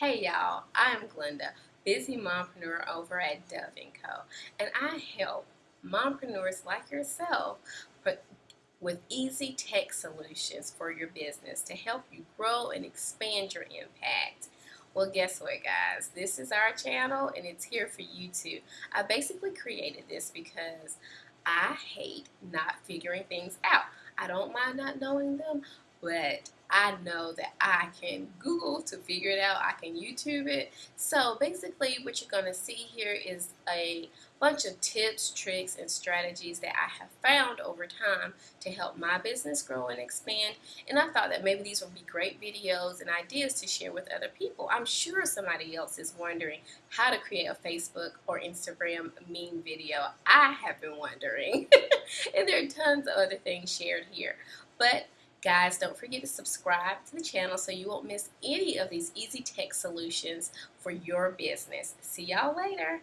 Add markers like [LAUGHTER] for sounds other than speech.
Hey y'all, I am Glenda, busy mompreneur over at Dove & Co. And I help mompreneurs like yourself with easy tech solutions for your business to help you grow and expand your impact. Well, guess what, guys? This is our channel and it's here for you too. I basically created this because I hate not figuring things out. I don't mind not knowing them, but I know that I can Google to figure it out. I can YouTube it. So basically what you're going to see here is a bunch of tips, tricks, and strategies that I have found over time to help my business grow and expand. And I thought that maybe these would be great videos and ideas to share with other people. I'm sure somebody else is wondering how to create a Facebook or Instagram meme video. I have been wondering. [LAUGHS] and there are tons of other things shared here. But Guys, don't forget to subscribe to the channel so you won't miss any of these easy tech solutions for your business. See y'all later.